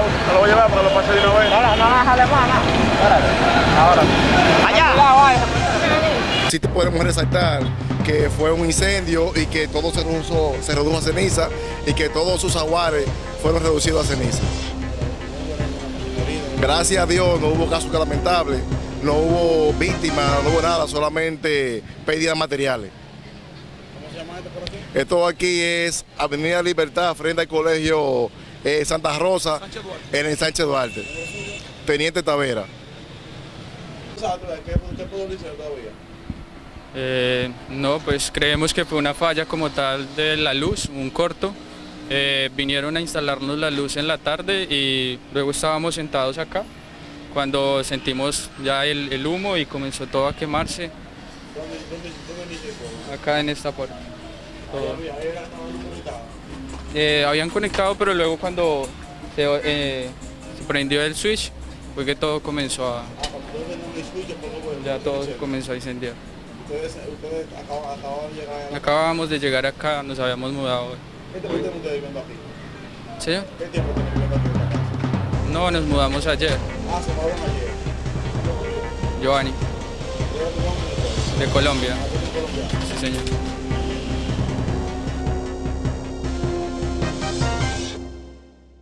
lado. Me lo voy a llevar para lo pase de una vez. Ahora, no las alemanas. Ahora. Allá. Si te podemos resaltar que fue un incendio y que todo se redujo, se redujo a ceniza y que todos sus aguares fueron reducidos a ceniza. Gracias a Dios no hubo casos lamentables, no hubo víctimas, no hubo nada, solamente pérdidas materiales. ¿Cómo se llama esto por aquí? Esto aquí es Avenida Libertad, frente al colegio eh, Santa Rosa, en el Sánchez Duarte. Teniente Tavera. Eh, no, pues creemos que fue una falla como tal de la luz, un corto. Eh, vinieron a instalarnos la luz en la tarde y luego estábamos sentados acá cuando sentimos ya el, el humo y comenzó todo a quemarse acá en esta puerta. Todo. Eh, habían conectado pero luego cuando se, eh, se prendió el switch fue que todo comenzó a, ya todo comenzó a incendiar. Ustedes, ustedes acaban de llegar a la... Acabábamos de llegar acá, nos habíamos mudado. ¿Qué tiempo. ¿Qué tiempo viviendo aquí? No, nos mudamos ayer, Ah, se mudaron ayer. Giovanni, ¿De Colombia. Sí, señor.